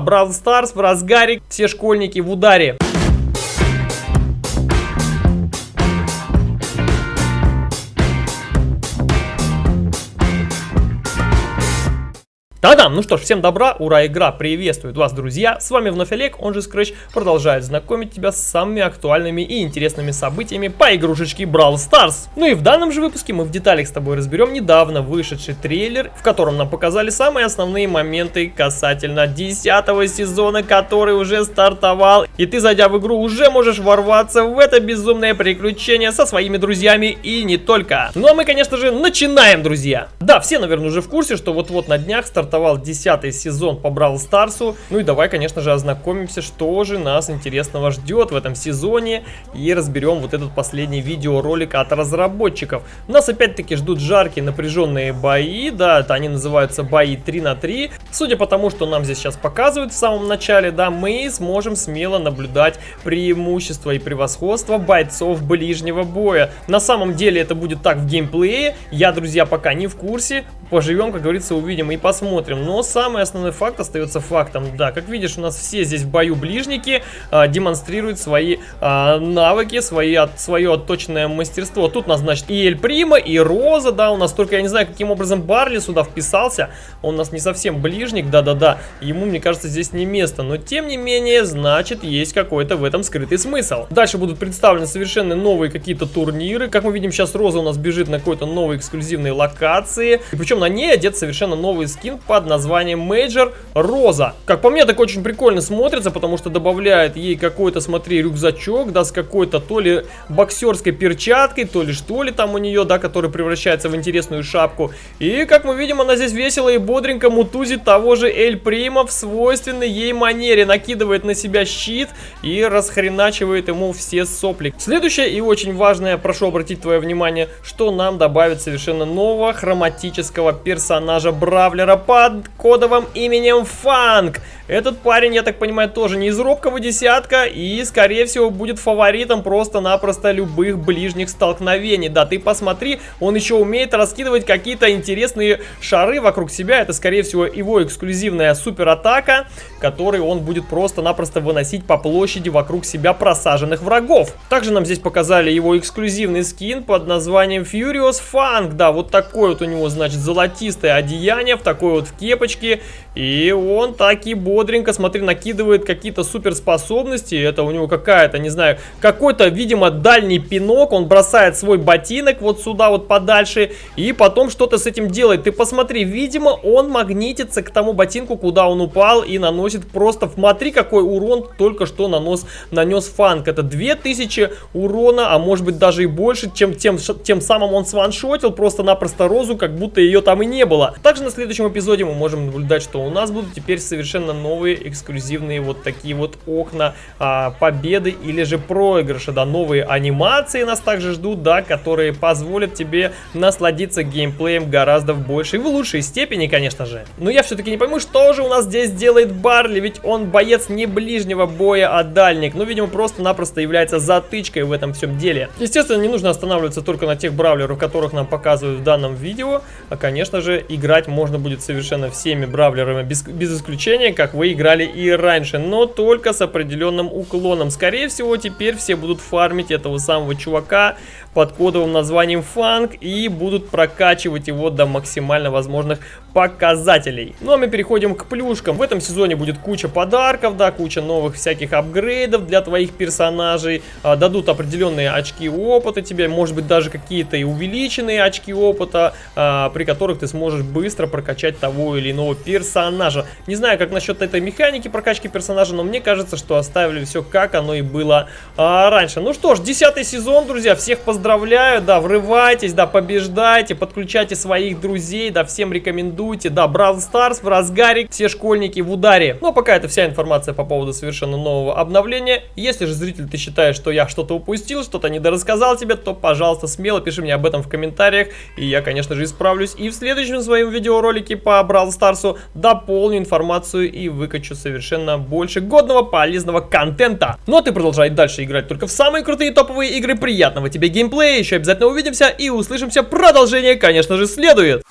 Бравл Старс в разгаре, все школьники в ударе. Та-дам! Ну что ж, всем добра, ура, игра приветствует вас, друзья! С вами вновь Олег, он же Scratch, продолжает знакомить тебя с самыми актуальными и интересными событиями по игрушечке Brawl Stars. Ну и в данном же выпуске мы в деталях с тобой разберем недавно вышедший трейлер, в котором нам показали самые основные моменты касательно 10 сезона, который уже стартовал. И ты, зайдя в игру, уже можешь ворваться в это безумное приключение со своими друзьями и не только. Ну а мы, конечно же, начинаем, друзья! Да, все, наверное, уже в курсе, что вот-вот на днях стартовал стартовал 10 сезон по Бравл Старсу. Ну и давай, конечно же, ознакомимся, что же нас интересного ждет в этом сезоне. И разберем вот этот последний видеоролик от разработчиков. Нас опять-таки ждут жаркие напряженные бои. Да, это они называются бои 3 на 3. Судя по тому, что нам здесь сейчас показывают в самом начале, да, мы сможем смело наблюдать преимущество и превосходство бойцов ближнего боя. На самом деле это будет так в геймплее. Я, друзья, пока не в курсе. Поживем, как говорится, увидим и посмотрим. Но самый основной факт остается фактом. Да, как видишь, у нас все здесь в бою ближники а, демонстрируют свои а, навыки, свои, от, свое отточенное мастерство. Тут нас, значит, и Эль Прима, и Роза, да, у нас только, я не знаю, каким образом Барли сюда вписался. Он у нас не совсем ближник, да-да-да. Ему, мне кажется, здесь не место. Но, тем не менее, значит, есть какой-то в этом скрытый смысл. Дальше будут представлены совершенно новые какие-то турниры. Как мы видим, сейчас Роза у нас бежит на какой-то новой эксклюзивной локации. И причем на ней одет совершенно новый скин по под названием Major Роза. Как по мне, так очень прикольно смотрится, потому что добавляет ей какой-то, смотри, рюкзачок, да, с какой-то то ли боксерской перчаткой, то ли что ли там у нее, да, который превращается в интересную шапку. И, как мы видим, она здесь весело и бодренько мутузит того же Эль Прима в свойственной ей манере. Накидывает на себя щит и расхреначивает ему все сопли. Следующее и очень важное, прошу обратить твое внимание, что нам добавит совершенно нового хроматического персонажа Бравлера по под кодовым именем Фанк. Этот парень, я так понимаю, тоже не из робкого десятка и, скорее всего, будет фаворитом просто-напросто любых ближних столкновений. Да, ты посмотри, он еще умеет раскидывать какие-то интересные шары вокруг себя. Это, скорее всего, его эксклюзивная суператака, которую он будет просто-напросто выносить по площади вокруг себя просаженных врагов. Также нам здесь показали его эксклюзивный скин под названием Furious Funk. Да, вот такое вот у него, значит, золотистое одеяние в такой вот в кепочке. И он таки будет бодренько, смотри, накидывает какие-то суперспособности. Это у него какая-то, не знаю, какой-то, видимо, дальний пинок. Он бросает свой ботинок вот сюда вот подальше и потом что-то с этим делает. Ты посмотри, видимо, он магнитится к тому ботинку, куда он упал и наносит просто... Смотри, какой урон только что нанос, нанес Фанк. Это 2000 урона, а может быть даже и больше, чем тем, тем самым он сваншотил просто-напросто Розу, как будто ее там и не было. Также на следующем эпизоде мы можем наблюдать, что у нас будут теперь совершенно новые эксклюзивные вот такие вот окна а, победы или же проигрыша, да, новые анимации нас также ждут, да, которые позволят тебе насладиться геймплеем гораздо в большей, в лучшей степени, конечно же. Но я все-таки не пойму, что же у нас здесь делает Барли, ведь он боец не ближнего боя, а дальник, ну, видимо, просто-напросто является затычкой в этом всем деле. Естественно, не нужно останавливаться только на тех бравлерах, которых нам показывают в данном видео, а, конечно же, играть можно будет совершенно всеми бравлерами без, без исключения, как вы играли и раньше, но только с определенным уклоном. Скорее всего, теперь все будут фармить этого самого чувака под кодовым названием Фанк и будут прокачивать его до максимально возможных показателей. Ну а мы переходим к плюшкам. В этом сезоне будет куча подарков, да, куча новых всяких апгрейдов для твоих персонажей. А, дадут определенные очки опыта тебе, может быть даже какие-то и увеличенные очки опыта, а, при которых ты сможешь быстро прокачать того или иного персонажа. Не знаю, как насчет этой механики прокачки персонажа, но мне кажется, что оставили все как оно и было а, раньше. Ну что ж, десятый сезон, друзья, всех поздравляю, да, врывайтесь, да, побеждайте, подключайте своих друзей, да, всем рекомендуйте. Да, Бравл Старс в разгаре, все школьники в ударе. Но пока это вся информация по поводу совершенно нового обновления. Если же, зритель, ты считаешь, что я что-то упустил, что-то недорассказал тебе, то, пожалуйста, смело пиши мне об этом в комментариях. И я, конечно же, исправлюсь. И в следующем своем видеоролике по Бравл Старсу дополню информацию и выкачу совершенно больше годного, полезного контента. Ну а ты продолжай дальше играть только в самые крутые топовые игры. Приятного тебе геймплея. Еще обязательно увидимся и услышимся. Продолжение, конечно же, следует.